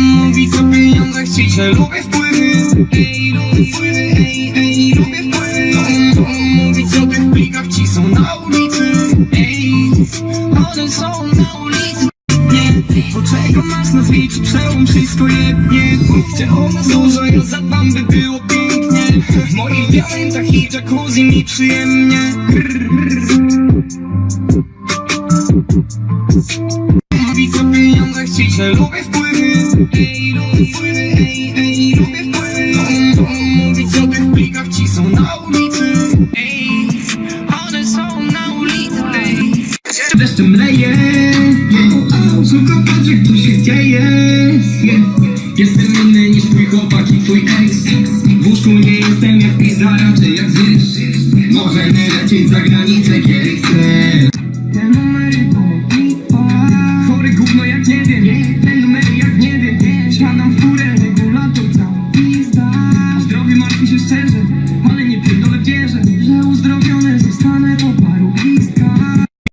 Mówi o pieniądzach ci, że lubię wpływy. Ej, lubię wpływy, ej, ej, lubię wpływy. To, to mówić o tych plikach ci są na ulicy. Ej, one są na ulicy. Bo czego masz nazwij czy przełom wszystko jednie. Mówcie o nas dużo, ja zadbam by było pięknie. W moich diamentach i jacuzzi mi przyjemnie Mówi co pieniądze chci, że lubię wpływy. Ej, lubię wpływy, ej, ej, lubię wpływy. Mówi co tych plikach ci są na ulicy. Ej, one są na ulicy Ej, patrzę, się Jestem inny niż twój chłopak i twój ex. W łóżku nie jestem jak pizza, raczej jak zwierz. Możemy za granicę,